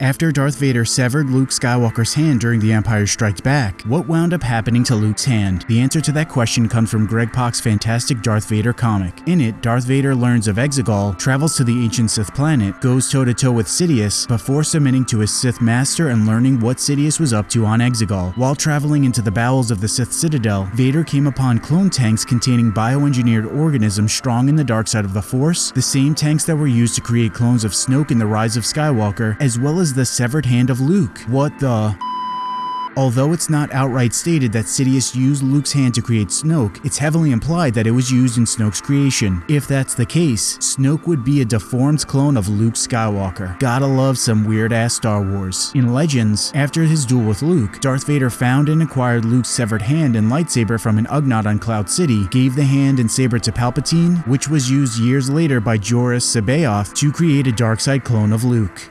After Darth Vader severed Luke Skywalker's hand during The Empire Strikes Back, what wound up happening to Luke's hand? The answer to that question comes from Greg Pak's fantastic Darth Vader comic. In it, Darth Vader learns of Exegol, travels to the ancient Sith planet, goes toe-to-toe with Sidious before submitting to his Sith master and learning what Sidious was up to on Exegol. While traveling into the bowels of the Sith Citadel, Vader came upon clone tanks containing bioengineered organisms strong in the dark side of the Force, the same tanks that were used to create clones of Snoke in The Rise of Skywalker, as well as the severed hand of Luke. What the... Although it's not outright stated that Sidious used Luke's hand to create Snoke, it's heavily implied that it was used in Snoke's creation. If that's the case, Snoke would be a deformed clone of Luke Skywalker. Gotta love some weird-ass Star Wars. In Legends, after his duel with Luke, Darth Vader found and acquired Luke's severed hand and lightsaber from an Ugnaught on Cloud City, gave the hand and saber to Palpatine, which was used years later by Joruus C'baoth to create a dark side clone of Luke.